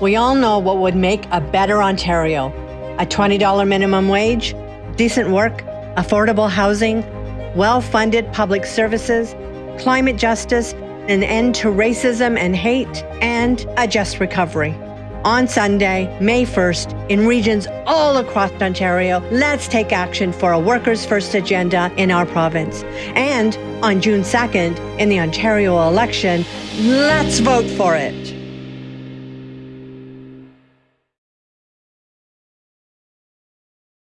We all know what would make a better Ontario a $20 minimum wage, decent work, affordable housing, well funded public services, climate justice, an end to racism and hate, and a just recovery. On Sunday, May 1st, in regions all across Ontario, let's take action for a workers' first agenda in our province. And on June 2nd, in the Ontario election, let's vote for it.